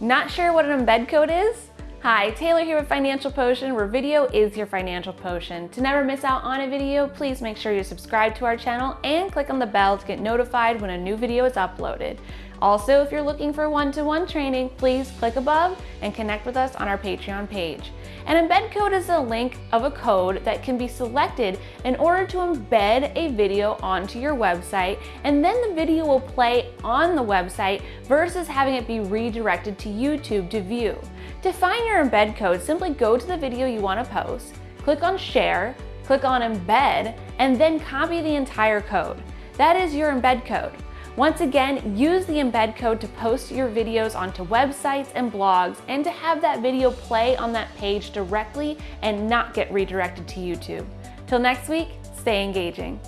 Not sure what an embed code is? Hi, Taylor here with Financial Potion, where video is your financial potion. To never miss out on a video, please make sure you subscribe to our channel and click on the bell to get notified when a new video is uploaded. Also, if you're looking for one-to-one -one training, please click above and connect with us on our Patreon page. An embed code is a link of a code that can be selected in order to embed a video onto your website, and then the video will play on the website versus having it be redirected to YouTube to view. To find your embed code, simply go to the video you want to post, click on Share, click on Embed, and then copy the entire code. That is your embed code. Once again, use the embed code to post your videos onto websites and blogs and to have that video play on that page directly and not get redirected to YouTube. Till next week, stay engaging.